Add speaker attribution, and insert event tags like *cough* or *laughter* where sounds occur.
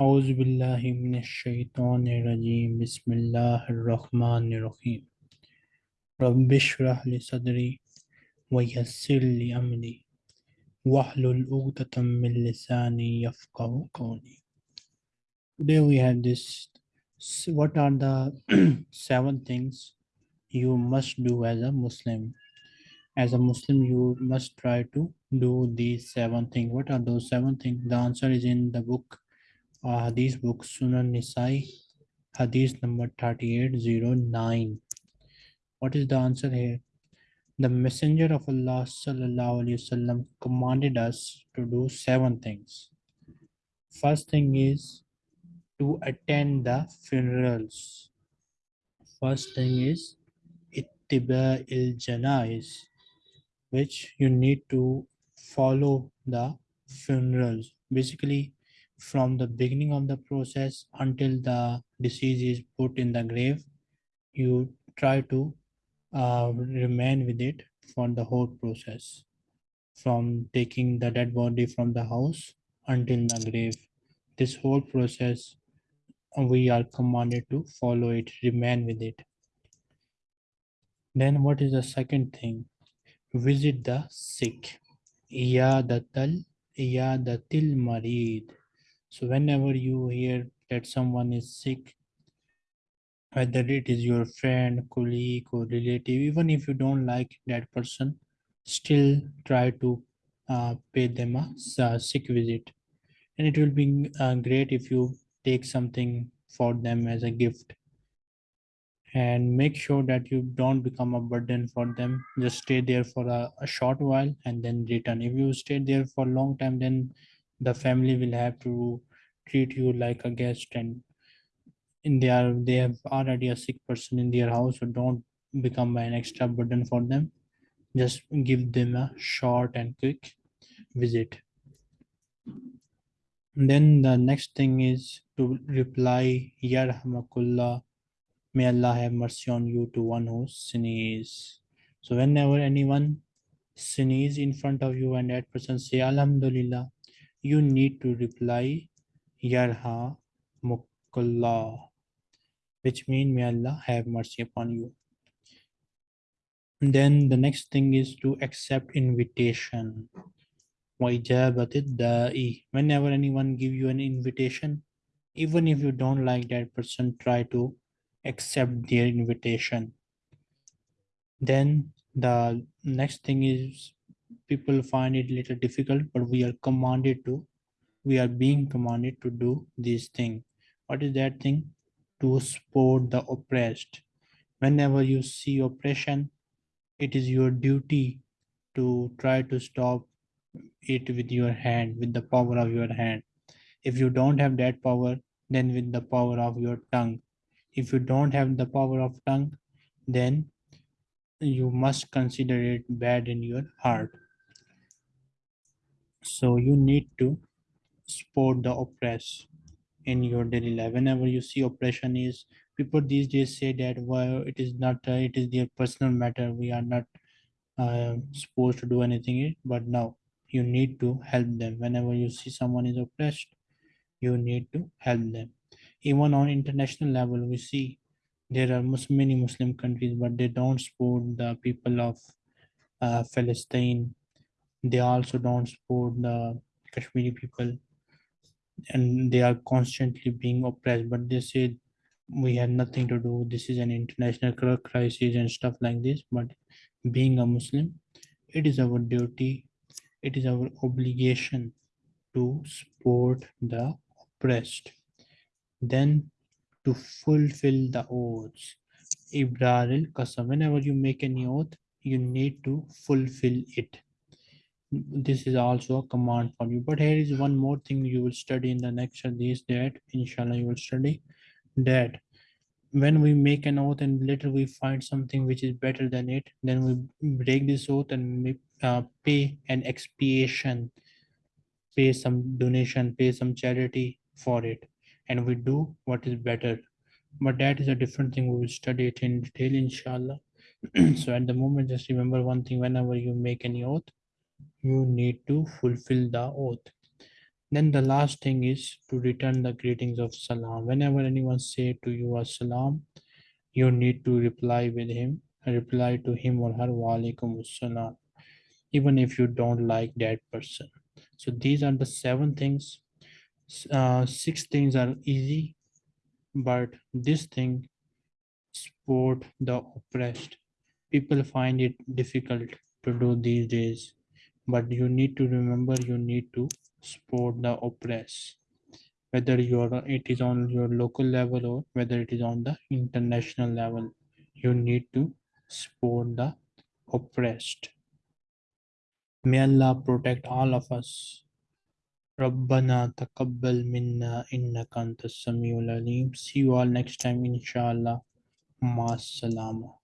Speaker 1: أعوذ بالله من الشيطان الرجيم بسم الله الرحمن الرحيم رب اشرح لي صدري ويسر لي أمري واحلل عقدة من لساني يفقه قولي Today we have this what are the *clears throat* seven things you must do as a Muslim as a Muslim you must try to do these seven things what are those seven things the answer is in the book Hadith book Sunan Nisai, Hadith number 3809. What is the answer here? The Messenger of Allah wasallam commanded us to do seven things. First thing is to attend the funerals. First thing is ittiba il janais, which you need to follow the funerals. Basically, from the beginning of the process until the disease is put in the grave you try to uh, remain with it for the whole process from taking the dead body from the house until the grave. This whole process we are commanded to follow it remain with it. Then what is the second thing? Visit the sick. Iyadatil marid so whenever you hear that someone is sick, whether it is your friend, colleague, or relative, even if you don't like that person, still try to uh, pay them a sick visit. And it will be uh, great if you take something for them as a gift. And make sure that you don't become a burden for them. Just stay there for a, a short while and then return. If you stay there for a long time then the family will have to treat you like a guest and in their they have already a sick person in their house so don't become an extra burden for them. Just give them a short and quick visit. Then the next thing is to reply yarhamakullah may allah have mercy on you to one who sneezes so whenever anyone sneeze in front of you and that person say alhamdulillah you need to reply Yarha Mukullah, which means may Allah have mercy upon you. And then the next thing is to accept invitation. Whenever anyone give you an invitation, even if you don't like that person, try to accept their invitation. Then the next thing is people find it a little difficult, but we are commanded to, we are being commanded to do this thing. What is that thing? To support the oppressed. Whenever you see oppression, it is your duty to try to stop it with your hand, with the power of your hand. If you don't have that power, then with the power of your tongue. If you don't have the power of tongue, then you must consider it bad in your heart so you need to support the oppressed in your daily life. Whenever you see oppression is people these days say that well it is not uh, it is their personal matter. We are not uh, supposed to do anything but now you need to help them. Whenever you see someone is oppressed you need to help them. Even on international level we see there are many muslim countries but they don't support the people of uh, palestine they also don't support the Kashmiri people. And they are constantly being oppressed but they say we have nothing to do. This is an international crisis and stuff like this. But being a Muslim it is our duty it is our obligation to support the oppressed. Then to fulfill the oaths. Ibrar al whenever you make any oath you need to fulfill it this is also a command for you. But here is one more thing you will study in the next this that inshallah you will study that. When we make an oath and later we find something which is better than it then we break this oath and uh, pay an expiation pay some donation pay some charity for it. And we do what is better. But that is a different thing we will study it in detail inshallah. *clears throat* So at the moment just remember one thing. Whenever you make any oath you need to fulfill the oath Then the last thing is to return the greetings of salam. Whenever anyone say to you as salam, you need to reply with him, reply to him or her wa alaikum salam, even if you don't like that person. So these are the seven things. Uh, six things are easy, but this thing support the oppressed. People find it difficult to do these days, but you need to remember you need to support the oppressed whether you're it is on your local level or whether it is on the international level you need to support the oppressed may allah protect all of us ربنا تقبل منا إنك أنت السميع العليم see you all next time inshallah مع السلامة